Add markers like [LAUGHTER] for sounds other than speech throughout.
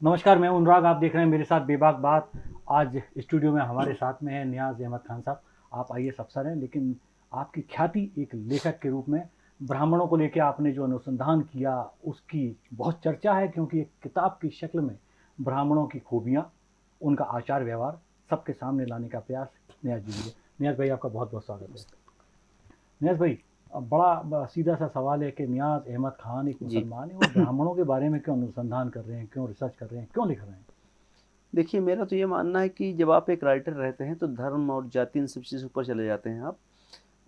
नमस्कार, मैं अनुराग, आप देख रहे हैं मेरे साथ बेबाक बात। आज स्टूडियो में हमारे साथ में है नियाज अहमद खान साहब। आप आइए अफसर हैं लेकिन आपकी ख्याति एक लेखक के रूप में, ब्राह्मणों को लेकर आपने जो अनुसंधान किया, उसकी बहुत चर्चा है, क्योंकि एक किताब की शक्ल में ब्राह्मणों की खूबियाँ, उनका आचार व्यवहार, सबके सामने लाने का प्रयास नियाज जी ने नियाज भाई, आपका बहुत बहुत स्वागत है। नियाज भाई बड़ा सीधा सा सवाल है कि नियाज अहमद खान एक मुसलमान है और ब्राह्मणों के बारे में क्यों अनुसंधान कर रहे हैं क्यों रिसर्च कर रहे हैं क्यों लिख रहे हैं? देखिए मेरा तो ये मानना है कि जब आप एक राइटर रहते हैं तो धर्म और जाति इन सब चीज़ ऊपर चले जाते हैं आप।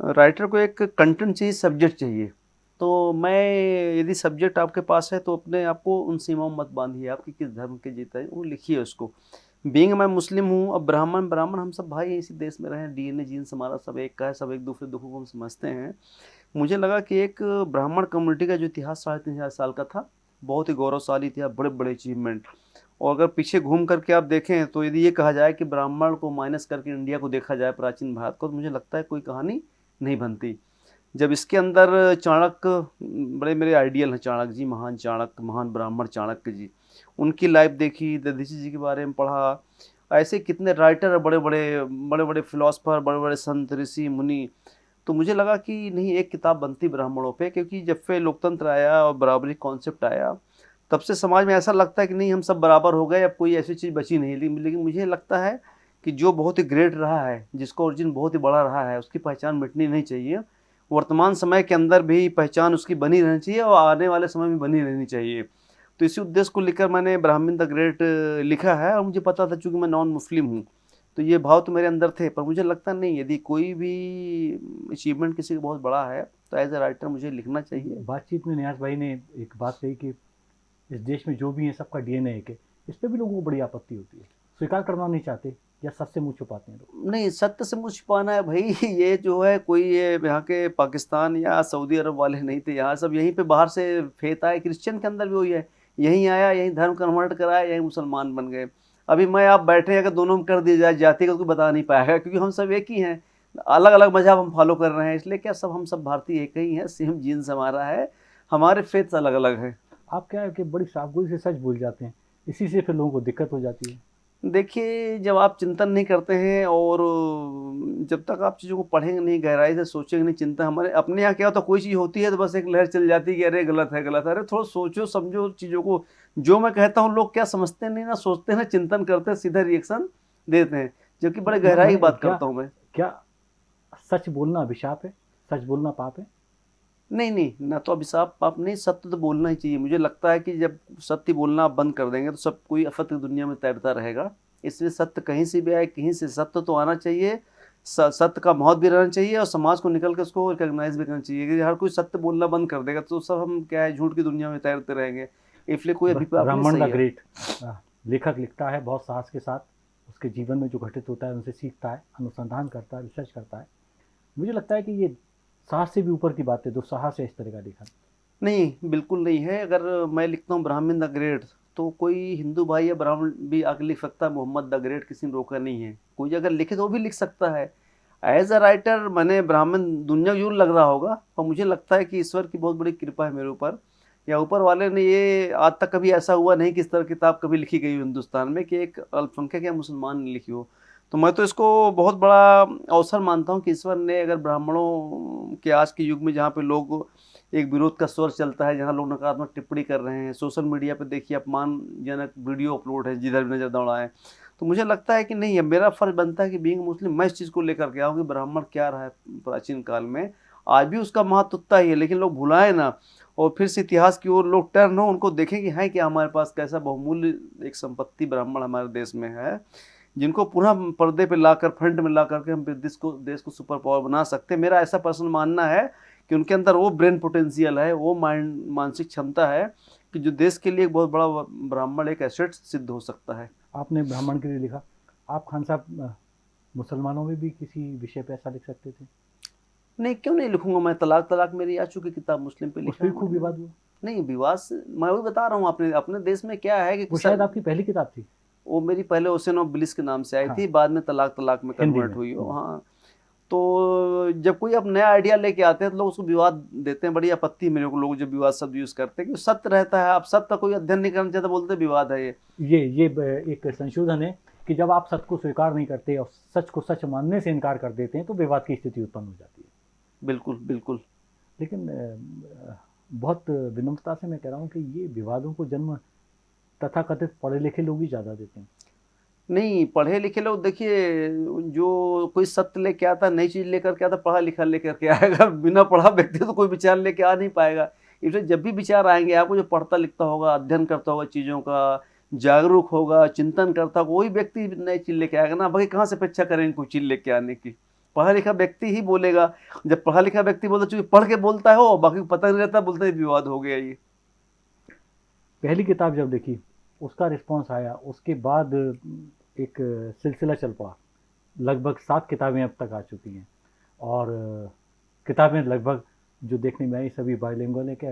राइटर को एक कंटेंट चाहिए सब्जेक्ट चाहिए। तो मैं यदि सब्जेक्ट आपके पास है तो अपने आप को उन सीमाओं मत बांधिए आपकी किस धर्म के जीता है वो लिखिए उसको। बींग मैं मुस्लिम हूँ, अब ब्राह्मण ब्राह्मण हम सब भाई इसी देश में रहे डी एन ए जीन्स हमारा सब एक का है, सब एक दूसरे दुखों को हम समझते हैं। मुझे लगा कि एक ब्राह्मण कम्युनिटी का जो इतिहास साढ़े तीन हज़ार साल का था, बहुत ही गौरवशाली इतिहास बड़े बड़े अचीवमेंट और अगर पीछे घूम करके आप देखें तो यदि ये कहा जाए कि ब्राह्मण को माइनस करके इंडिया को देखा जाए, प्राचीन भारत को तो मुझे लगता है कोई कहानी नहीं बनती। जब इसके अंदर चाणक्य, बड़े मेरे आइडियल हैं चाणक्य जी, महान चाणक्य, महान ब्राह्मण चाणक्य जी। उनकी लाइफ देखी दधीची जी के बारे में पढ़ा। ऐसे कितने राइटर बड़े बड़े बड़े बड़े फिलोसफर बड़े बड़े संत, ऋषि, मुनि। तो मुझे लगा कि नहीं, एक किताब बनती ब्राह्मणों पे, क्योंकि जब से लोकतंत्र आया और बराबरी कॉन्सेप्ट आया, तब से समाज में ऐसा लगता है कि नहीं, हम सब बराबर हो गए, अब कोई ऐसी चीज़ बची नहीं। लेकिन मुझे लगता है कि जो बहुत ही ग्रेट रहा है, जिसका ओरिजिन बहुत ही बड़ा रहा है, उसकी पहचान मिटनी नहीं चाहिए। वर्तमान समय के अंदर भी पहचान उसकी बनी रहनी चाहिए और आने वाले समय में बनी रहनी चाहिए। तो इसी उद्देश्य को लेकर मैंने ब्राह्मण द ग्रेट लिखा है और मुझे पता था चूँकि मैं नॉन मुस्लिम हूँ। तो ये भाव तो मेरे अंदर थे पर मुझे लगता नहीं यदि कोई भी अचीवमेंट किसी का बहुत बड़ा है तो एज ए राइटर मुझे लिखना चाहिए। बातचीत में न्यास भाई ने एक बात कही कि इस देश में जो भी है सबका डीएनए है इस पर भी लोगों को बड़ी आपत्ति होती है। स्वीकार करना नहीं चाहते या सत्य मुँह छुपाते हैं लोग? नहीं सत्य से मुँह छुपाना है भाई [LAUGHS] ये जो है कोई ये यहाँ के पाकिस्तान या सऊदी अरब वाले नहीं थे यहाँ सब यहीं पे बाहर से फेत आए क्रिश्चियन के अंदर भी वही है। यहीं आया, यहीं धर्म कन्वर्ट कराया, यहीं मुसलमान बन गए। अभी मैं, आप बैठे अगर दोनों में कर दिया जाए, जाति का कोई बता नहीं पाएगा, क्योंकि हम सब एक ही हैं। अलग अलग मज़हब हम फॉलो कर रहे हैं, इसलिए क्या सब, हम सब भारतीय एक ही हैं, सेम जीन्स हमारा है, हमारे फेथ अलग अलग हैं। आप क्या है कि बड़ी साफगोई से सच भूल जाते हैं, इसी से फिर लोगों को दिक्कत हो जाती है। देखिए जब आप चिंतन नहीं करते हैं और जब तक आप चीज़ों को पढ़ेंगे नहीं गहराई से सोचेंगे नहीं चिंता हमारे अपने यहाँ क्या होता तो कोई चीज़ होती है तो बस एक लहर चल जाती है कि अरे गलत है गलत है। अरे थोड़ा सोचो समझो चीज़ों को। जो मैं कहता हूँ लोग क्या समझते नहीं ना सोचते हैं चिंतन करते सीधा रिएक्शन देते हैं। जबकि बड़े गहराई की बात करता हूँ मैं। क्या सच बोलना अभिशाप है? सच बोलना पाप है? नहीं नहीं ना तो अभिशाप पाप नहीं सत्य तो बोलना ही चाहिए। मुझे लगता है कि जब सत्य बोलना आप बंद कर देंगे तो सब कोई असत्य दुनिया में तैरता रहेगा। इसलिए सत्य कहीं से भी आए कहीं से सत्य तो आना चाहिए सत्य का महत्व भी रहना चाहिए और समाज को निकल कर उसको रिकॉग्नाइज भी करना चाहिए। कि हर कोई सत्य बोलना बंद कर देगा तो सब हम क्या है झूठ की दुनिया में तैरते रहेंगे। इसलिए कोई ब्राह्मण द ग्रेट लेखक लिखता है बहुत साहस के साथ। उसके जीवन में जो घटित होता है उनसे सीखता है अनुसंधान करता है रिसर्च करता है। मुझे लगता है कि ये साहस से भी ऊपर की बात है साहस है इस तरह का लिखा नहीं, बिल्कुल नहीं है। अगर मैं लिखता हूँ ब्राह्मण द ग्रेट तो कोई हिंदू भाई या ब्राह्मण भी आके लिख सकता है, मोहम्मद द ग्रेट किसी ने रोका नहीं है। कोई अगर लिखे तो वो भी लिख सकता है। एज अ राइटर मैंने ब्राह्मण दुनिया ज़रूर लग रहा होगा और मुझे लगता है कि ईश्वर की बहुत बड़ी कृपा है मेरे ऊपर। या ऊपर वाले ने ये आज तक कभी ऐसा हुआ नहीं कि इस तरह किताब कभी लिखी गई हो हिंदुस्तान में कि एक अल्पसंख्यक या मुसलमान ने लिखी हो। तो मैं तो इसको बहुत बड़ा अवसर मानता हूँ कि ईश्वर ने अगर ब्राह्मणों के आज के युग में जहाँ पे लोग एक विरोध का स्वर चलता है, जहाँ लोग नकारात्मक टिप्पणी कर रहे हैं, सोशल मीडिया पे देखिए अपमानजनक वीडियो अपलोड है, जिधर भी नज़र दौड़ाएँ तो मुझे लगता है कि नहीं है मेरा फ़र्ज़ बनता है कि बींग मुस्लिम मैं इस चीज़ को लेकर के आऊँ कि ब्राह्मण क्या रहा है प्राचीन काल में। आज भी उसका महत्व उतना ही है, लेकिन लोग भुलाएँ ना, और फिर से इतिहास की ओर लोग टर्न हो, उनको देखें कि है क्या हमारे पास कैसा बहुमूल्य एक संपत्ति ब्राह्मण हमारे देश में है। जिनको पुनः पर्दे पे लाकर फ्रंट में ला करके हम देश को देश को सुपर पावर बना सकते हैं। मेरा ऐसा पर्सनल मानना है कि उनके अंदर वो ब्रेन पोटेंशियल है वो माइंड मानसिक क्षमता है कि जो देश के लिए एक बहुत बड़ा ब्राह्मण एक एसेट सिद्ध हो सकता है। आपने ब्राह्मण के लिए लिखा। आप खान साहब मुसलमानों में भी किसी विषय पे ऐसा लिख सकते थे? नहीं क्यों नहीं लिखूँगा मैं? तलाक तलाक मेरी आ चुकी किताब मुस्लिम पे लिखा खूब विवाद हुआ। नहीं विवाद मैं वही बता रहा हूँ अपने अपने देश में क्या है कि शायद आपकी पहली किताब थी। वो मेरी पहले ओसेनो बिलिस के नाम से आई हाँ। थी बाद में तलाक तलाक में कन्वर्ट हुई हो हाँ। तो जब कोई अब नया आइडिया लेके आते हैं तो लोग उसको विवाद देते हैं बड़ी आपत्ति मेरे को लोग जो विवाद शब्द यूज़ करते हैं कि सत्य रहता है। आप सत्य का कोई अध्ययन नहीं करना चाहते बोलते विवाद है ये। ये ये एक संशोधन है कि जब आप सत्य को स्वीकार नहीं करते और सच को सच मानने से इनकार कर देते हैं तो विवाद की स्थिति उत्पन्न हो जाती है। बिल्कुल बिल्कुल। लेकिन बहुत विनम्रता से मैं कह रहा हूँ कि ये विवादों को जन्म तथाकथित पढ़े लिखे लोग ही ज़्यादा देते हैं। नहीं पढ़े लिखे लोग देखिए जो कोई सत्य लेके आता नई चीज़ लेकर के आता पढ़ा लिखा लेकर के आएगा। [LAUGHS] बिना पढ़ा व्यक्ति तो कोई विचार लेके आ नहीं पाएगा। इसलिए जब भी विचार आएँगे आपको जो पढ़ता लिखता होगा अध्ययन करता होगा चीज़ों का जागरूक होगा चिंतन करता होगा वही व्यक्ति नई चीज़ लेके आएगा ना भाई कहाँ से अपेक्षा करेंगे कोई चीज़ लेके आने की? पढ़ा लिखा व्यक्ति ही बोलेगा। जब पढ़ा लिखा व्यक्ति बोलता चूँकि पढ़ के बोलता है हो बाकी पता नहीं रहता बोलते विवाद हो गया ये। पहली किताब जब देखी उसका रिस्पॉन्स आया, उसके बाद एक सिलसिला चल पड़ा। लगभग सात किताबें अब तक आ चुकी हैं। और किताबें लगभग जो देखने में आई, सभी बायोलिंगुअल है कि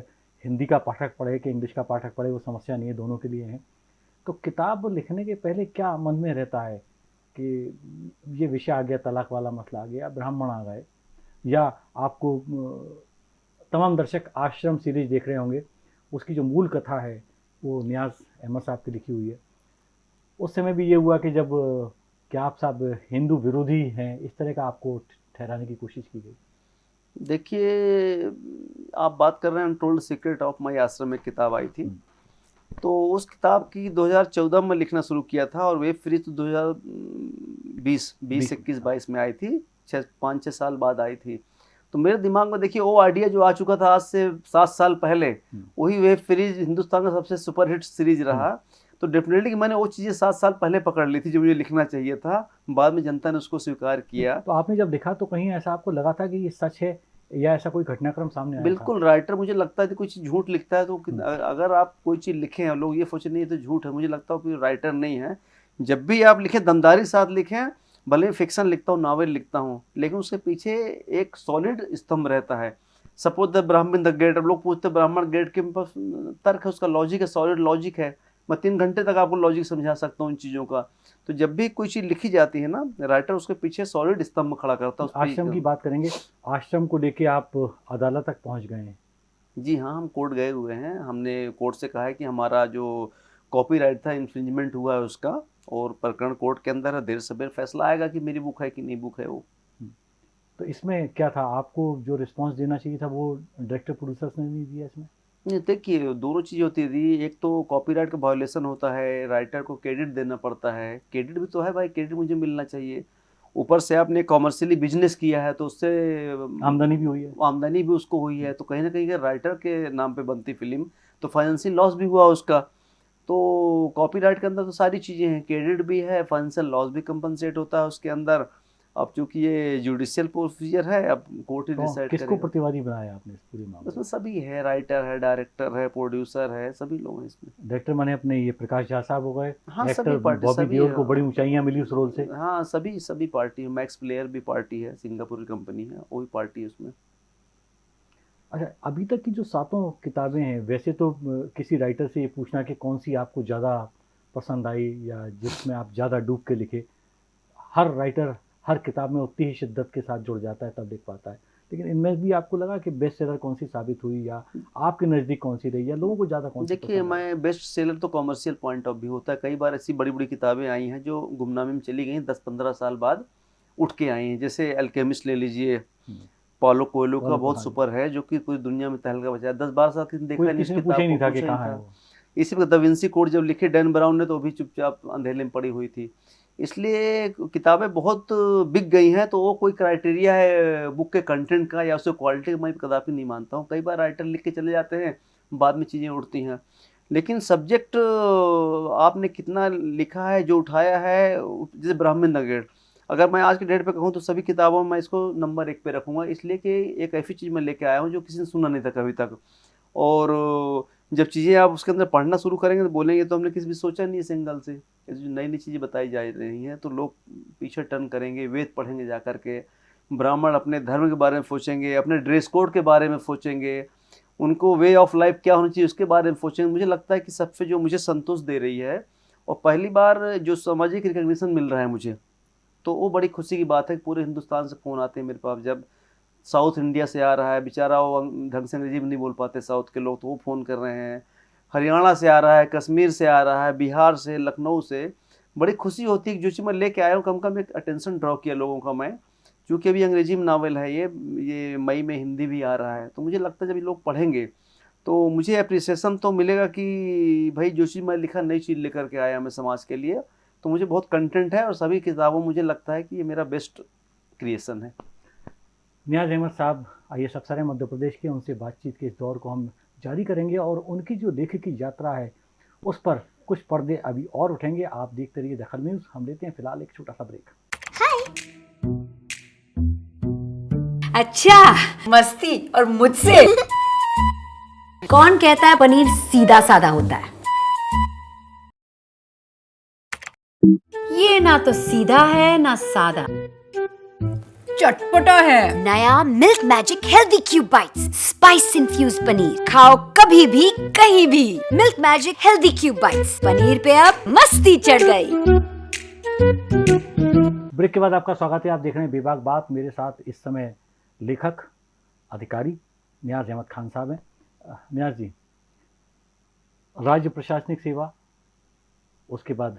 हिंदी का पाठक पढ़े कि इंग्लिश का पाठक पढ़े, वो समस्या नहीं है, दोनों के लिए है। तो किताब लिखने के पहले क्या मन में रहता है कि ये विषय आ गया, तलाक वाला मसला आ गया, ब्राह्मण आ गए? या आपको तमाम दर्शक आश्रम सीरीज़ देख रहे होंगे, उसकी जो मूल कथा है, वो न्याज अहमद साहब की लिखी हुई है। उस समय भी ये हुआ कि जब क्या आप साहब हिंदू विरोधी हैं इस तरह का आपको ठहराने की कोशिश की गई? देखिए आप बात कर रहे हैं टोल्ड सीक्रेट ऑफ़ माई आश्रम में किताब आई थी। हम्म। तो उस किताब की 2014 में लिखना शुरू किया था और वेब फ्री तो 2020 बीस इक्कीस बाईस में आई थी। छः पाँच छः साल बाद आई थी। तो मेरे दिमाग में देखिए वो आइडिया जो आ चुका था आज से सात साल पहले हम्म। वही वेब सीरीज़ हिंदुस्तान का सबसे सुपरहिट सीरीज़ रहा हम्म। तो डेफिनेटली मैंने वो चीज़ें सात साल पहले पकड़ ली थी जो मुझे लिखना चाहिए था बाद में जनता ने उसको स्वीकार किया तो आपने जब लिखा तो कहीं ऐसा आपको लगा था कि ये सच है या ऐसा कोई घटनाक्रम सामने आया बिल्कुल राइटर मुझे लगता है कि कोई चीज़ झूठ लिखता है तो हम्म। अगर आप कोई चीज़ लिखें और लोग ये सोचे नहीं तो झूठ है मुझे लगता है कि राइटर नहीं है जब भी आप लिखें दमदारी साथ लिखें भले फिक्शन लिखता हूँ नावल लिखता हूँ लेकिन उसके पीछे एक सॉलिड स्तंभ रहता है। Suppose the Brahmin the gate अब लोग पूछते ब्राह्मण गेट के पास तर्क है उसका लॉजिक है सॉलिड लॉजिक है मैं तीन घंटे तक आपको लॉजिक समझा सकता हूँ इन चीज़ों का। तो जब भी कोई चीज़ लिखी जाती है ना राइटर उसके पीछे सॉलिड स्तंभ खड़ा करता है आश्रम की। बात करेंगे आश्रम को लेके आप अदालत तक पहुँच गए हैं। जी हाँ हम कोर्ट गए हुए हैं। हमने कोर्ट से कहा है कि हमारा जो कॉपीराइट था इन्फ्रिंजमेंट हुआ है उसका। और प्रकरण कोर्ट के अंदर देर सवेर फैसला आएगा कि मेरी बुक है कि नहीं बुक है वो। हम्म। तो इसमें क्या था? आपको जो रिस्पांस देना चाहिए था वो डायरेक्टर प्रोड्यूसर्स ने नहीं दिया इसमें? नहीं देखिए दोनों चीज़ होती थी एक तो कॉपीराइट का वायोलेशन होता है राइटर को क्रेडिट देना पड़ता है। क्रेडिट भी तो है भाई क्रेडिट मुझे मिलना चाहिए। ऊपर से आपने कॉमर्शियली बिज़नेस किया है तो उससे आमदनी भी हुई है। आमदनी भी उसको हुई है। तो कहीं ना कहीं राइटर के नाम पे बनती फ़िल्म तो फाइनेंशियल लॉस भी हुआ उसका। तो कॉपीराइट के अंदर तो सारी चीज़ें हैं। क्रेडिट भी है फाइनेंशियल लॉस भी कंपनसेट होता है उसके अंदर। अब चूँकि ये जुडिशियल प्रोसीजर है अब कोर्ट ही डिसाइड तो किसको प्रतिवादी बनाया आपने इस पूरी मामले उसमें सभी है राइटर है डायरेक्टर है प्रोड्यूसर है सभी लोग हैं इसमें। डायरेक्टर माने अपने ये प्रकाश झा साहब हो गए हाँ सभी पार्टी को बड़ी ऊंचाइयाँ मिली उस रोल से। हाँ सभी सभी पार्टी है मैक्स प्लेयर भी पार्टी है सिंगापुर की कंपनी है वो भी पार्टी है उसमें। अच्छा अभी तक की जो सातों किताबें हैं वैसे तो किसी राइटर से ये पूछना कि कौन सी आपको ज़्यादा पसंद आई या जिसमें आप ज़्यादा डूब के लिखे? हर राइटर हर किताब में उतनी ही शिद्दत के साथ जुड़ जाता है तब लिख पाता है। लेकिन इनमें भी आपको लगा कि बेस्ट सेलर कौन सी साबित हुई या आपके नज़दीक कौन सी रही या लोगों को ज़्यादा कौन सी देखिए मैं बेस्ट सेलर तो कॉमर्शियल पॉइंट ऑफ़ व्यू होता है। कई बार ऐसी बड़ी बड़ी किताबें आई हैं जो गुमनामी में चली गई दस पंद्रह साल बाद उठ के आई हैं। जैसे एल्केमिस्ट ले लीजिए हम्म। पॉलो कोयलो का बहुत सुपर है जो कि पूरी दुनिया में तहलका बचा दस बारह साल किसी देखा नहीं किताब इसी पर दविंसी कोड जब लिखे डैन ब्राउन ने तो भी चुपचाप अंधेले में पड़ी हुई थी। इसलिए किताबें बहुत बिक गई हैं तो वो कोई क्राइटेरिया है बुक के कंटेंट का या उसके क्वालिटी का मैं कदापि नहीं मानता हूँ। कई बार राइटर लिख के चले जाते हैं बाद में चीज़ें उठती हैं। लेकिन सब्जेक्ट आपने कितना लिखा है जो उठाया है जैसे ब्राह्मण नगेड़ अगर मैं आज के डेट पे कहूँ तो सभी किताबों में मैं इसको नंबर एक पे रखूँगा, इसलिए कि एक ऐसी चीज़ मैं लेके आया हूँ जो किसी ने सुना नहीं था कभी तक। और जब चीज़ें आप उसके अंदर पढ़ना शुरू करेंगे तो बोलेंगे तो हमने किसी भी सोचा नहीं है सिंगल से। जो नई नई चीज़ें बताई जा रही हैं तो लोग पीछे टर्न करेंगे, वेद पढ़ेंगे जा के। ब्राह्मण अपने धर्म के बारे में सोचेंगे, अपने ड्रेस कोड के बारे में सोचेंगे। उनको वे ऑफ़ लाइफ क्या होनी चाहिए उसके बारे में सोचेंगे। मुझे लगता है कि सबसे जो मुझे संतोष दे रही है, और पहली बार जो सामाजिक रिकग्निशन मिल रहा है मुझे तो वो बड़ी खुशी की बात है कि पूरे हिंदुस्तान से फ़ोन आते हैं मेरे पास। जब साउथ इंडिया से आ रहा है, बेचारा वो ढंग से अंग्रेज़ी में नहीं बोल पाते साउथ के लोग तो वो फ़ोन कर रहे हैं। हरियाणा से आ रहा है, कश्मीर से आ रहा है, बिहार से, लखनऊ से। बड़ी खुशी होती है कि जो चीज़ मैं लेके आया हूँ, कम कम एक अटेंशन ड्रॉ किया लोगों का मैं। क्योंकि अभी अंग्रेज़ी में नावल है, ये ये मई में हिंदी भी आ रहा है। तो मुझे लगता है जब ये लोग पढ़ेंगे तो मुझे अप्रिसिएशन तो मिलेगा कि भाई जो चीज़ मैं लिखा, नई चीज़ लेकर के आया मैं समाज के लिए। तो मुझे बहुत कंटेंट है और सभी किताबों मुझे लगता है कि ये मेरा बेस्ट क्रिएशन है। नियाज अहमद साहब आइए अफसर हैं मध्य प्रदेश के उनसे बातचीत के इस दौर को हम जारी करेंगे और उनकी जो लेखक की यात्रा है उस पर कुछ पर्दे अभी और उठेंगे। आप देखते रहिए दखल न्यूज़। हम लेते हैं फ़िलहाल एक छोटा सा ब्रेक अच्छा मस्ती और मुझसे। [LAUGHS] कौन कहता है पनीर सीधा साधा होता है? ये ना तो सीधा है ना सादा। चटपटा है। नया milk magic healthy cube bites spice infuse paneer. खाओ कभी भी कहीं भी। Milk magic healthy cube bites. Paneer पे अब मस्ती चढ़ गई। ब्रेक के बाद आपका स्वागत है। आप देख रहे हैं विभाग बात। मेरे साथ इस समय लेखक अधिकारी नियाज अहमद खान साहब हैं। नियाज जी राज्य प्रशासनिक सेवा उसके बाद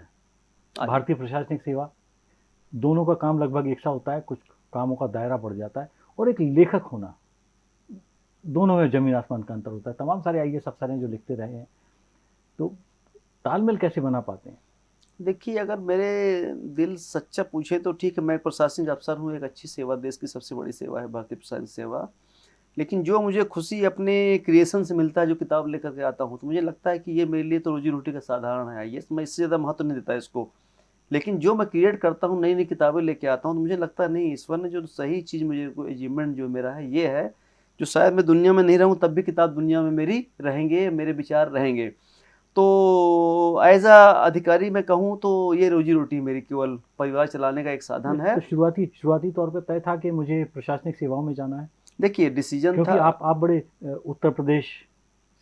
भारतीय प्रशासनिक सेवा दोनों का काम लगभग एक सा होता है कुछ कामों का दायरा बढ़ जाता है और एक लेखक होना दोनों में ज़मीन आसमान का अंतर होता है। तमाम सारे आई एस अफसर हैं जो लिखते रहे हैं। तो तालमेल कैसे बना पाते हैं? देखिए अगर मेरे दिल सच्चा पूछे तो ठीक है मैं प्रशासनिक अफसर हूँ एक अच्छी सेवा देश की सबसे बड़ी सेवा है भारतीय प्रशासनिक सेवा। लेकिन जो मुझे खुशी अपने क्रिएशन से मिलता है जो किताब लेकर के आता हूँ तो मुझे लगता है कि ये मेरे लिए तो रोजी रोटी का साधारण है ये मैं इससे ज़्यादा महत्व नहीं देता इसको। लेकिन जो मैं क्रिएट करता हूँ नई नई किताबें लेके आता हूँ तो मुझे लगता है नहीं ईश्वर ने जो सही चीज़ मुझे अचीवमेंट जो मेरा है ये है जो शायद मैं दुनिया में नहीं रहूँ तब भी किताब दुनिया में मेरी रहेंगे मेरे विचार रहेंगे। तो एज अ अधिकारी मैं कहूँ तो ये रोजी रोटी मेरी केवल परिवार चलाने का एक साधन है। तो शुरुआती शुरुआती तौर पर तय था कि मुझे प्रशासनिक सेवाओं में जाना है? देखिए डिसीज़न था। आप आप बड़े उत्तर प्रदेश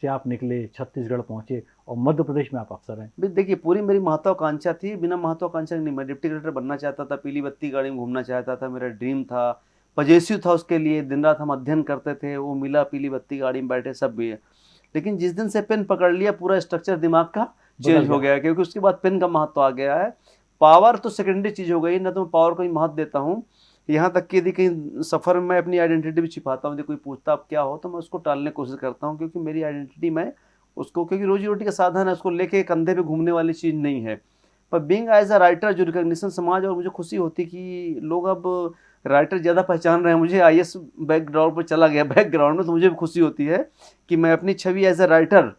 से आप निकले छत्तीसगढ़ पहुँचे और मध्य प्रदेश में आप अफसर हैं। देखिए पूरी मेरी महत्वाकांक्षा थी बिना महत्वाकांक्षा के नहीं मैं डिप्टी कलेक्टर बनना चाहता था पीली बत्ती गाड़ी में घूमना चाहता था मेरा ड्रीम था। पजेसिव था उसके लिए दिन रात हम अध्ययन करते थे वो मिला पीली बत्ती गाड़ी में बैठे सब भी है। लेकिन जिस दिन से पेन पकड़ लिया पूरा स्ट्रक्चर दिमाग का चेंज हो। गया क्योंकि उसके बाद पेन का महत्व आ गया है। पावर तो सेकेंडरी चीज़ हो गई ना तो मैं पावर को ही महत्व देता हूँ। यहाँ तक कि यदि कहीं सफ़र में मैं अपनी आइडेंटिटी भी छिपाता हूँ यदि कोई पूछता आप क्या हो तो मैं उसको टालने की कोशिश करता हूँ क्योंकि मेरी आइडेंटिटी मैं उसको क्योंकि रोजी रोटी का साधन है उसको लेके कंधे पे घूमने वाली चीज़ नहीं है। पर बींग एज अ राइटर जो रिकग्निशन समाज और मुझे खुशी होती कि लोग अब राइटर ज़्यादा पहचान रहे हैं। मुझे आई एस बैकग्राउंड पर चला गया बैकग्राउंड में तो मुझे भी खुशी होती है कि मैं अपनी छवि एज अ राइटर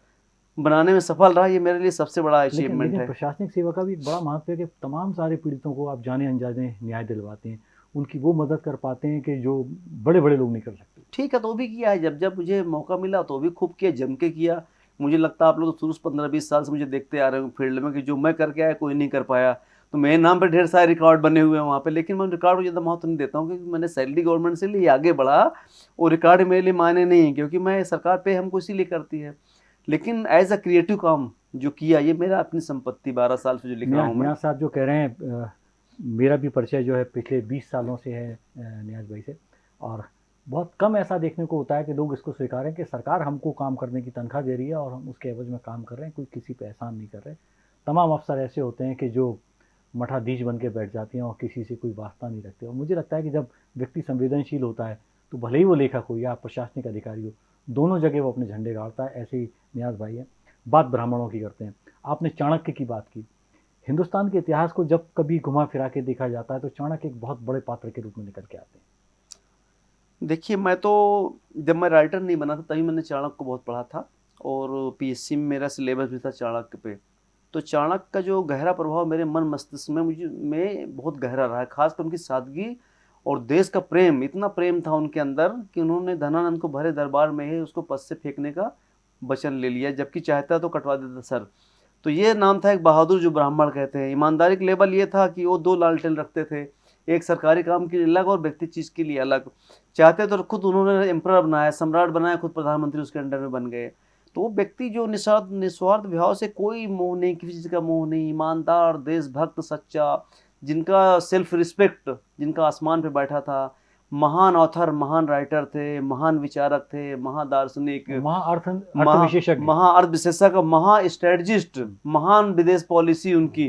बनाने में सफल रहा। ये मेरे लिए सबसे बड़ा अचीवमेंट है। प्रशासनिक सेवा का भी बड़ा महत्व है कि तमाम सारे पीड़ितों को आप जाने अनजाने न्याय दिलवाते हैं। उनकी वो मदद कर पाते हैं कि जो बड़े बड़े लोग नहीं कर सकते ठीक है तो भी किया है। जब जब मुझे मौका मिला तो भी खूब किया जम के किया। मुझे लगता है आप लोग तो शुरू से पंद्रह बीस साल से मुझे देखते आ रहे हो फ़ील्ड में कि जो मैं करके आया कोई नहीं कर पाया। तो मेरे नाम पर ढेर सारे रिकॉर्ड बने हुए हैं वहाँ पे लेकिन मैं रिकॉर्ड को ज़्यादा महत्व नहीं देता हूँ क्योंकि मैंने सैलरी गवर्नमेंट से लिए आगे बढ़ा वो रिकॉर्ड मेरे लिए मायने नहीं है क्योंकि मैं सरकार पे हमको इसीलिए करती है। लेकिन एज अ क्रिएटिव काम जो किया ये मेरा अपनी संपत्ति बारह साल से जो लिख रहा हूँ साहब जो कह रहे हैं मेरा भी परिचय जो है पिछले 20 सालों से है न्याज भाई से। और बहुत कम ऐसा देखने को होता है कि लोग इसको स्वीकारें कि सरकार हमको काम करने की तनख्वाह दे रही है और हम उसके एवज में काम कर रहे हैं, कोई किसी पे एहसान नहीं कर रहे। तमाम अफसर ऐसे होते हैं कि जो मठाधीश बन के बैठ जाते हैं और किसी से कोई वास्ता नहीं रखते। और मुझे लगता है कि जब व्यक्ति संवेदनशील होता है तो भले ही वो लेखक हो या प्रशासनिक अधिकारी हो, दोनों जगह वो अपने झंडे गाड़ता है, ऐसे ही न्याज भाई है। बात ब्राह्मणों की करते हैं। आपने चाणक्य की बात की। हिंदुस्तान के इतिहास को जब कभी घुमा फिरा के देखा जाता है तो चाणक्य एक बहुत बड़े पात्र के रूप में निकल के आते हैं। देखिए, मैं तो जब मैं राइटर नहीं बना था, तभी मैंने चाणक्य को बहुत पढ़ा था और पीएससी में मेरा सिलेबस भी था चाणक्य पे। तो चाणक्य का जो गहरा प्रभाव मेरे मन मस्तिष्क में, मुझे, में बहुत गहरा रहा है, खासकर उनकी सादगी और देश का प्रेम, इतना प्रेम था उनके अंदर कि उन्होंने धनानंद को भरे दरबार में ही उसको पद से फेंकने का वचन ले लिया, जबकि चाहता तो कटवा देता, सर। तो ये नाम था एक बहादुर जो ब्राह्मण कहते हैं। ईमानदारी का लेवल ये था कि वो दो लालटेन रखते थे, एक सरकारी काम के लिए अलग और व्यक्ति चीज़ के लिए अलग। चाहते तो खुद उन्होंने एम्पर बनाया, सम्राट बनाया, खुद प्रधानमंत्री उसके अंडर में बन गए। तो वो व्यक्ति जो निस्वार्थ निस्वार्थ भाव से कोई मोह नहीं, किसी चीज़ का मोह नहीं, ईमानदार, देशभक्त, सच्चा, जिनका सेल्फ रिस्पेक्ट जिनका आसमान पे बैठा था महान ऑथर महान राइटर थे महान विचारक थे महादार्शनिक महाअर्थ महा- अर्थ विशेषज्ञ महाअर्थ विशेषज्ञ। महा स्ट्रेटजिस्ट महान विदेश पॉलिसी उनकी।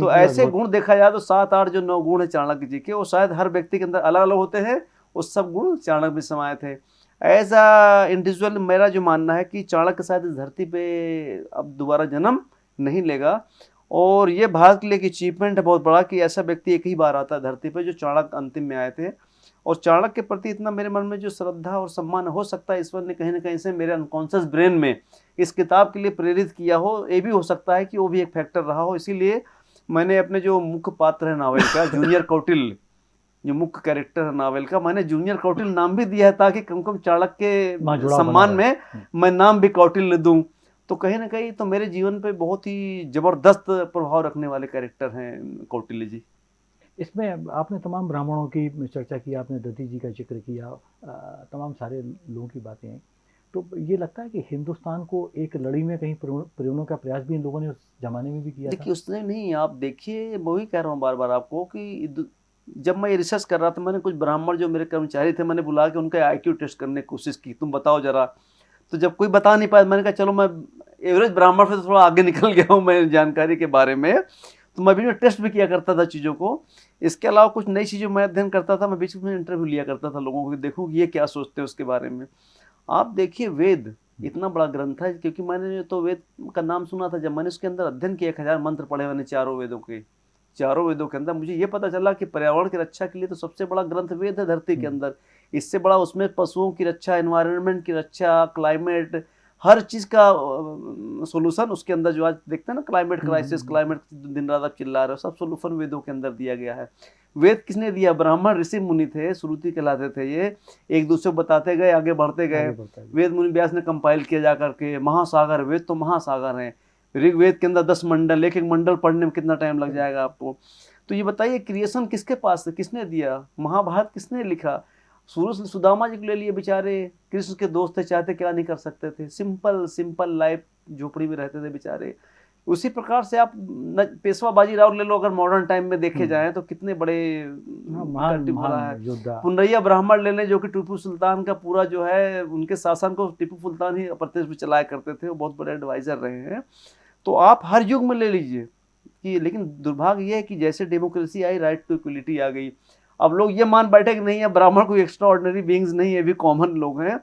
तो ऐसे गुण देखा जाए तो सात आठ जो नौ गुण है चाणक्य जी के वो शायद हर व्यक्ति के अंदर अलग अलग होते हैं वो सब गुण चाणक्य में समाये थे। एज अ इंडिविजुअल मेरा जो मानना है कि चाणक्य शायद इस धरती पे अब दोबारा जन्म नहीं लेगा और ये भारत के लिए एक अचीवमेंट है बहुत बड़ा कि ऐसा व्यक्ति एक ही बार आता है धरती पे जो चाणक्य अंतिम में आए थे। और चाणक्य के प्रति इतना मेरे मन में जो श्रद्धा और सम्मान हो सकता है ईश्वर ने कहीं ना कहीं से मेरे अनकॉन्शियस ब्रेन में इस किताब के लिए प्रेरित किया हो ये भी हो सकता है कि वो भी एक फैक्टर रहा हो। इसीलिए मैंने अपने जो मुख्य पात्र है नावल का जूनियर [LAUGHS] कौटिल जो मुख्य कैरेक्टर है नावल का मैंने जूनियर कौटिल नाम भी दिया है ताकि कम कम चाणक्य वहाँ के सम्मान में मैं नाम भी कौटिल्य दूँ। तो कहीं ना कहीं तो मेरे जीवन पे बहुत ही ज़बरदस्त प्रभाव रखने वाले कैरेक्टर हैं कौटिल्य जी। इसमें आपने तमाम ब्राह्मणों की चर्चा की, आपने दधी जी का ज़िक्र किया तमाम सारे लोगों की बातें हैं। तो ये लगता है कि हिंदुस्तान को एक लड़ी में कहीं प्रेरणा का प्रयास भी इन लोगों ने उस जमाने में भी किया देखिए, उसने नहीं, आप देखिए, मैं वही कह रहा हूँ बार बार आपको कि जब मैं ये रिसर्च कर रहा था, मैंने कुछ ब्राह्मण जो मेरे कर्मचारी थे, मैंने बुला के उनका आईक्यू टेस्ट करने की कोशिश की, तुम बताओ जरा। तो जब कोई बता नहीं पाया, मैंने कहा, चलो, मैं एवरेज ब्राह्मण से थोड़ा आगे निकल गया हूँ मैं जानकारी के बारे में। तो मैं भी टेस्ट भी किया करता था चीज़ों को। इसके अलावा कुछ नई चीज़ों में अध्ययन करता था मैं बीच में इंटरव्यू लिया करता था लोगों को देखूँ ये क्या सोचते हैं उसके बारे में। आप देखिए वेद इतना बड़ा ग्रंथ है क्योंकि मैंने तो वेद का नाम सुना था जब मैंने उसके अंदर अध्ययन किया एक हज़ार मंत्र पढ़े मैंने चारों वेदों के। चारों वेदों के अंदर मुझे ये पता चला कि पर्यावरण की रक्षा के लिए तो सबसे बड़ा ग्रंथ वेद है धरती के हम्म। अंदर। इससे बड़ा उसमें पशुओं की रक्षा एनवायरनमेंट की रक्षा क्लाइमेट हर चीज़ का सोल्यूशन उसके अंदर जो आज देखते हैं ना क्लाइमेट क्राइसिस। क्लाइमेट दिन रात आप चिल्ला रहे हो सब सोल्यूशन वेदों के अंदर दिया गया है। वेद किसने दिया? ब्राह्मण ऋषि मुनि थे श्रुति कहलाते थे ये। एक दूसरे को बताते गए आगे बढ़ते गए। वेद मुनि व्यास ने कंपाइल किया जा करके महासागर वेद तो महासागर हैं। ऋग्वेद के अंदर दस मंडल एक एक मंडल पढ़ने में कितना टाइम लग जाएगा आपको? तो ये बताइए क्रिएशन किसके पास है? किसने दिया? महाभारत किसने लिखा? सूरज सुदामा जी को ले लिए बेचारे। कृष्ण के दोस्त थे चाहते क्या नहीं कर सकते थे। सिंपल सिंपल लाइफ झोपड़ी में रहते थे बेचारे। उसी प्रकार से आप पेशवा बाजीराव ले लो अगर मॉडर्न टाइम में देखे जाए तो कितने बड़े हाँ, पुनरैया ब्राह्मण ले लें जो कि टीपू सुल्तान का पूरा जो है उनके शासन को टीपू सुल्तान ही अप्रत्यक्ष में चलाया करते थे। वो बहुत बड़े एडवाइजर रहे हैं। तो आप हर युग में ले लीजिए। कि लेकिन दुर्भाग्य ये है कि जैसे डेमोक्रेसी आई राइट टू इक्वलिटी आ गई। अब लोग ये मान बैठे कि नहीं है ब्राह्मण कोई एक्स्ट्रा ऑर्डनरी बींग्स नहीं है भी कॉमन लोग हैं।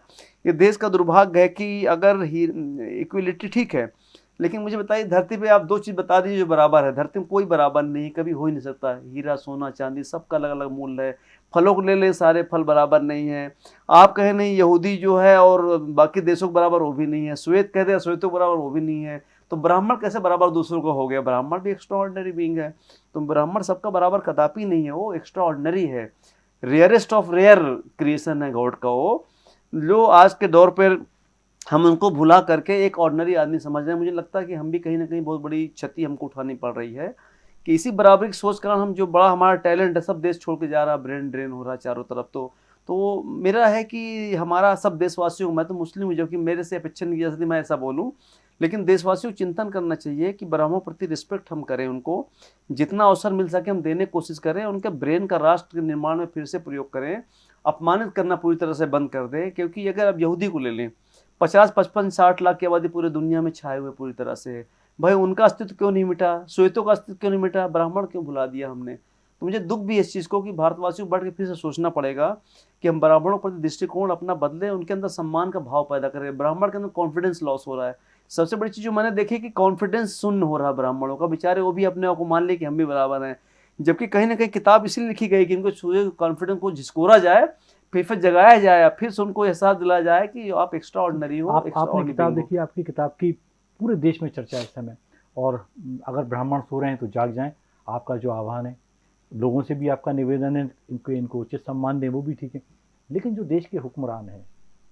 ये देश का दुर्भाग्य है कि अगर इक्वलिटी ठीक है, लेकिन मुझे बताइए, धरती पे आप दो चीज़ बता दीजिए जो बराबर है। धरती में कोई बराबर नहीं, कभी हो ही नहीं सकता। हीरा, सोना, चांदी, सबका अलग अलग मूल्य है। फलों को ले लें, सारे फल बराबर नहीं है। आप कहें, नहीं, यहूदी जो है और बाकी देशों के बराबर वो भी नहीं है। श्वेत कहते हैं श्वेतों के बराबर वो भी नहीं है। तो ब्राह्मण कैसे बराबर दूसरों को हो गया? ब्राह्मण भी एक्स्ट्रा ऑर्डनरी बींग है। तो ब्राह्मण सबका बराबर कदापि नहीं है, वो एक्स्ट्रा ऑर्डनरी है। रेयरेस्ट ऑफ़ रेयर क्रिएशन है गॉड का वो। जो आज के दौर पर हम उनको भुला करके एक ऑर्डनरी आदमी समझ रहे हैं। मुझे लगता है कि हम भी कहीं ना कहीं बहुत बड़ी क्षति हमको उठानी पड़ रही है। कि इसी बराबरी की सोच कारण हम जो बड़ा हमारा टैलेंट है, सब देश छोड़ के जा रहा है ब्रेन ड्रेन हो रहा है चारों तरफ़ तो। तो मेरा है कि हमारा सब देशवासियों, मैं तो मुस्लिम हूँ जो कि मेरे से अपेक्षा नहीं की जा सकती मैं ऐसा बोलूँ। लेकिन देशवासियों चिंतन करना चाहिए कि ब्राह्मणों प्रति रिस्पेक्ट हम करें उनको। जितना अवसर मिल सके हम देने की कोशिश करें, उनके ब्रेन का राष्ट्र के निर्माण में फिर से प्रयोग करें, अपमानित करना पूरी तरह से बंद कर दें, क्योंकि अगर आप यहूदी को ले लें, पचास, पचपन, साठ लाख की आबादी पूरे दुनिया में छाए हुए पूरी तरह से भाई, उनका अस्तित्व क्यों नहीं मिटा? श्वेतों का अस्तित्व क्यों नहीं मिटा? ब्राह्मण क्यों भुला दिया हमने? तो मुझे दुख भी इस चीज़ को कि भारतवासियों को बढ़ के फिर से सोचना पड़ेगा कि हम ब्राह्मणों पर दृष्टिकोण अपना बदलें, उनके अंदर सम्मान का भाव पैदा करें। ब्राह्मण के अंदर कॉन्फिडेंस लॉस हो रहा है। सबसे बड़ी चीज़ जो मैंने देखी कि कॉन्फिडेंस शून्य हो रहा ब्राह्मणों का। बेचारे वो भी अपने आप को मान ले कि हम भी बराबर हैं। जबकि कहीं ना कहीं किताब इसलिए लिखी गई कि इनको कॉन्फिडेंस को झिझकोरा जाए फिर फिर जगाया जाए फिर से उनको एहसास दिलाया जाए कि आप एक्स्ट्रा ऑर्डनरी हो आप आपने किताब being हो। देखी आपकी किताब की पूरे देश में चर्चा है इस समय। और अगर ब्राह्मण सो रहे हैं तो जाग जाएँ। आपका जो आह्वान है लोगों से भी आपका निवेदन है इनको इनको उचित सम्मान दें वो भी ठीक है। लेकिन जो देश के हुक्मरान हैं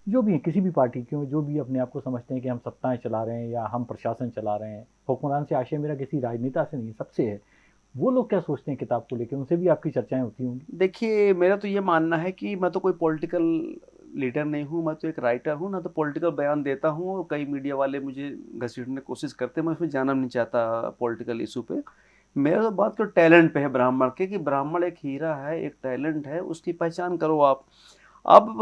जो भी हैं किसी भी पार्टी के हों, जो भी अपने आप को समझते हैं कि हम सत्ताएँ चला रहे हैं या हम प्रशासन चला रहे हैं हुक्मरान से आशय मेरा किसी राजनेता से नहीं सबसे है। वो लोग क्या सोचते हैं किताब को लेकर उनसे भी आपकी चर्चाएँ होती होंगी। देखिए मेरा तो ये मानना है कि मैं तो कोई पॉलिटिकल लीडर नहीं हूँ मैं तो एक राइटर हूँ ना तो पॉलिटिकल बयान देता हूँ कई मीडिया वाले मुझे घसीटने की कोशिश करते हैं मैं उसमें जाना नहीं चाहता पॉलिटिकल इशू पे। मेरा तो बात तो टैलेंट पे है ब्राह्मण के कि ब्राह्मण एक हीरा है एक टैलेंट है उसकी पहचान करो आप। अब,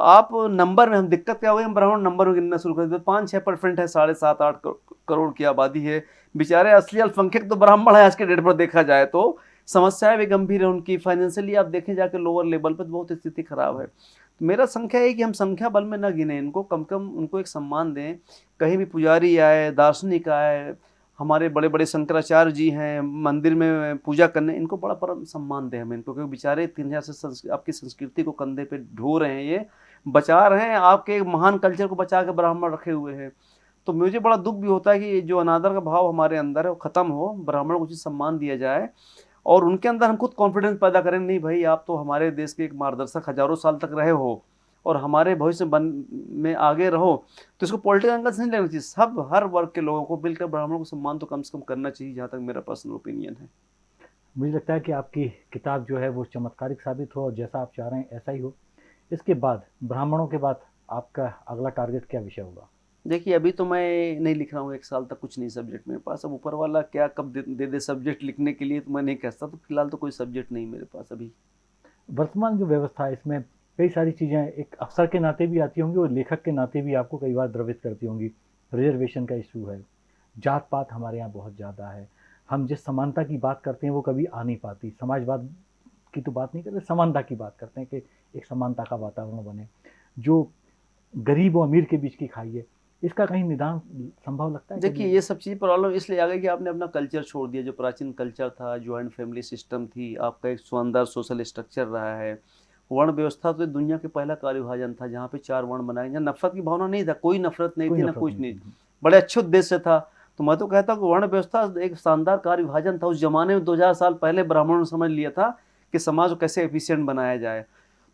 आप नंबर में हम दिक्कत क्या हुई? हम ब्राह्मण नंबर में गिनना शुरू कर देते पाँच छः परसेंट है, साढ़े सात, आठ करोड़ की आबादी है। बेचारे असली अल्पसंख्यक तो ब्राह्मण है, आज के डेट पर देखा जाए तो। समस्याएँ भी गंभीर है उनकी फाइनेंशियली आप देखें, जाके लोअर लेवल पर बहुत स्थिति खराब है। तो मेरा संख्या है कि हम संख्या बल में न गिने, इनको कम कम उनको एक सम्मान दें। कहीं भी पुजारी आए, दार्शनिक आए हमारे बड़े बड़े शंकराचार्य जी हैं, मंदिर में पूजा करने, इनको बड़ा परम सम्मान दें हमें इनको क्योंकि बेचारे तीन हज़ार से आपकी संस्कृति को कंधे पे ढो रहे हैं, ये बचा रहे हैं, आपके महान कल्चर को बचा के ब्राह्मण रखे हुए हैं। तो मुझे बड़ा दुख भी होता है कि जो अनादर का भाव हमारे अंदर है, वो ख़त्म हो, ब्राह्मण को उचित सम्मान दिया जाए, और उनके अंदर हम खुद कॉन्फिडेंस पैदा करें, नहीं भाई, आप तो हमारे देश के एक मार्गदर्शक हज़ारों साल तक रहे हो और हमारे भविष्य बन में आगे रहो। तो इसको पॉलिटिकल एंगल से नहीं लेना चाहिए। सब हर वर्ग के लोगों को मिलकर ब्राह्मणों को सम्मान तो कम से कम करना चाहिए जहाँ तक मेरा पर्सनल ओपिनियन है। मुझे लगता है कि आपकी किताब जो है वो चमत्कारिक साबित हो और जैसा आप चाह रहे हैं ऐसा ही हो। इसके बाद ब्राह्मणों के बाद आपका अगला टारगेट क्या विषय होगा? देखिए अभी तो मैं नहीं लिख रहा हूँ एक साल तक कुछ नहीं सब्जेक्ट मेरे पास। अब ऊपर वाला क्या कब दे दे, दे सब्जेक्ट लिखने के लिए तो मैं नहीं कहता तो फ़िलहाल तो कोई सब्जेक्ट नहीं मेरे पास अभी। वर्तमान जो व्यवस्था है इसमें कई सारी चीज़ें एक अफसर के नाते भी आती होंगी और लेखक के नाते भी आपको कई बार द्रवित करती होंगी। रिजर्वेशन का इशू है। जात पात हमारे यहाँ बहुत ज़्यादा है। हम जिस समानता की बात करते हैं वो कभी आ नहीं पाती। समाजवाद की तो बात नहीं करते समानता की बात करते हैं कि एक समानता का वातावरण बने। जो गरीब और अमीर के बीच की खाई है इसका कहीं निदान संभव लगता है देखिए ये सब चीज़ प्रॉब्लम इसलिए आ गई कि आपने अपना कल्चर छोड़ दिया। जो प्राचीन कल्चर था ज्वाइंट फैमिली सिस्टम थी आपका एक शानदार सोशल स्ट्रक्चर रहा है। वर्ण व्यवस्था तो दुनिया के पहला कार्य विभाजन था जहाँ पे चार वर्ण बनाए जहाँ नफरत की भावना नहीं था कोई नफरत नहीं थी ना कुछ नहीं बड़े अच्छे उद्देश्य था। तो मैं तो कहता हूँ वर्ण व्यवस्था एक शानदार कार्य विभाजन था। उस जमाने में दो हज़ार साल पहले ब्राह्मणों ने समझ लिया था कि समाज को कैसे एफिशिएंट बनाया जाए।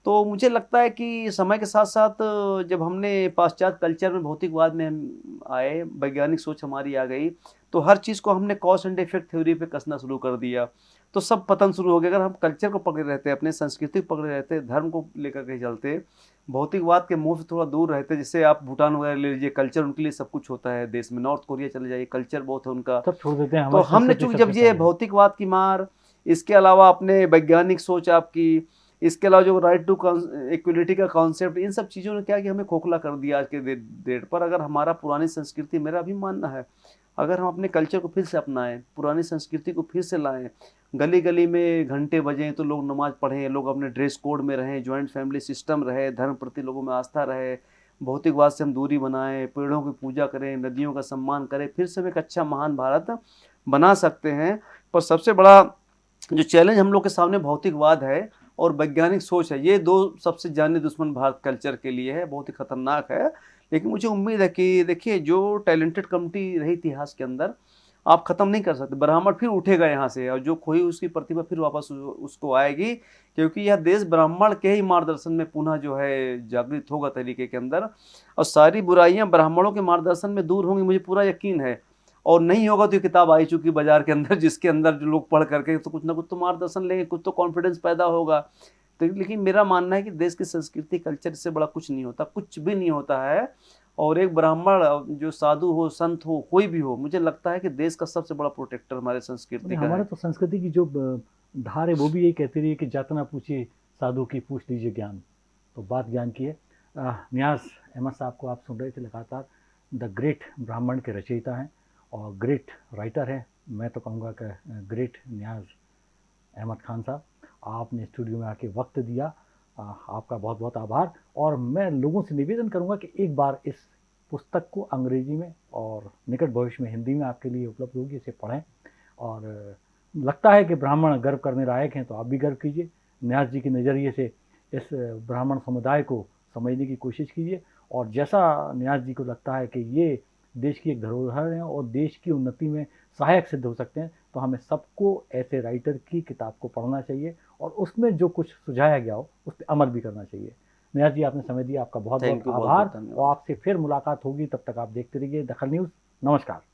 तो मुझे लगता है कि समय के साथ साथ जब हमने पाश्चात्य कल्चर में भौतिकवाद में हम आए वैज्ञानिक सोच हमारी आ गई तो हर चीज़ को हमने कॉस एंड इफ़ेक्ट थ्योरी पे कसना शुरू कर दिया। तो सब पतन शुरू हो गया। अगर हम कल्चर को पकड़े रहते अपने संस्कृति को पकड़े रहते धर्म को लेकर के चलते भौतिकवाद के मुँह से थोड़ा दूर रहते जैसे आप भूटान वगैरह ले लीजिए कल्चर उनके लिए सब कुछ होता है। देश में नॉर्थ कोरिया चले जाइए कल्चर बहुत है उनका। सब छोड़ देते हैं तो हमने चूँकि जब ये भौतिकवाद की मार इसके अलावा अपने वैज्ञानिक सोच आपकी इसके अलावा जो राइट टू इक्वलिटी का कॉन्सेप्ट इन सब चीज़ों ने क्या कि हमें खोखला कर दिया आज के डेट पर। अगर हमारा पुरानी संस्कृति मेरा भी मानना है अगर हम अपने कल्चर को फिर से अपनाएँ पुरानी संस्कृति को फिर से लाएँ गली गली में घंटे बजें तो लोग नमाज़ पढ़ें, लोग अपने ड्रेस कोड में रहें ज्वाइंट फैमिली सिस्टम रहे, धर्म प्रति लोगों में आस्था रहे भौतिकवाद से हम दूरी बनाएँ, पेड़ों की पूजा करें, नदियों का सम्मान करें, फिर से हम एक अच्छा महान भारत बना सकते हैं। पर सबसे बड़ा जो चैलेंज हम लोग के सामने भौतिकवाद है और वैज्ञानिक सोच है, ये दो सबसे जाने दुश्मन भारत कल्चर के लिए है, बहुत ही खतरनाक है। लेकिन मुझे उम्मीद है कि देखिए, जो टैलेंटेड कम्युनिटी रही इतिहास के अंदर आप ख़त्म नहीं कर सकते। ब्राह्मण फिर उठेगा यहाँ से और जो खोई उसकी प्रतिभा फिर वापस उसको आएगी, क्योंकि यह देश ब्राह्मण के ही मार्गदर्शन में पुनः जो है जागृत होगा तरीके के अंदर। और सारी बुराइयाँ ब्राह्मणों के मार्गदर्शन में दूर होंगी, मुझे पूरा यकीन है। और नहीं होगा तो ये किताब आई चुकी बाज़ार के अंदर, जिसके अंदर जो लोग पढ़ करके तो कुछ ना कुछ तो मार्गदर्शन लेंगे, कुछ तो कॉन्फिडेंस पैदा होगा। तो लेकिन मेरा मानना है कि देश की संस्कृति कल्चर से बड़ा कुछ नहीं होता, कुछ भी नहीं होता है। और एक ब्राह्मण जो साधु हो संत हो कोई भी हो मुझे लगता है कि देश का सबसे बड़ा प्रोटेक्टर हमारे संस्कृति का हमारे तो संस्कृति की जो धार है वो भी यही कहती रही है कि जातना पूछिए साधु की पूछ लीजिए ज्ञान। तो बात ज्ञान की है। न्याज अहमद साहब को आप सुन रहे थे लगातार। द ग्रेट ब्राह्मण के रचयिता हैं और ग्रेट राइटर हैं। मैं तो कहूँगा कि ग्रेट न्याज अहमद खान साहब आपने स्टूडियो में आके वक्त दिया। आपका बहुत बहुत आभार और मैं लोगों से निवेदन करूँगा कि एक बार इस पुस्तक को अंग्रेज़ी में और निकट भविष्य में हिंदी में आपके लिए उपलब्ध होगी, इसे पढ़ें। और लगता है कि ब्राह्मण गर्व करने लायक हैं तो आप भी गर्व कीजिए। न्यास जी के नज़रिए से इस ब्राह्मण समुदाय को समझने की कोशिश कीजिए। और जैसा न्यास जी को लगता है कि ये देश की एक धरोहर है और देश की उन्नति में सहायक सिद्ध हो सकते हैं तो हमें सबको ऐसे राइटर की किताब को पढ़ना चाहिए और उसमें जो कुछ सुझाया गया हो उस पर अमल भी करना चाहिए। नया जी आपने समय दिया आपका बहुत बहुत आभार और आपसे फिर मुलाकात होगी तब तक आप देखते रहिए दखल न्यूज़। नमस्कार।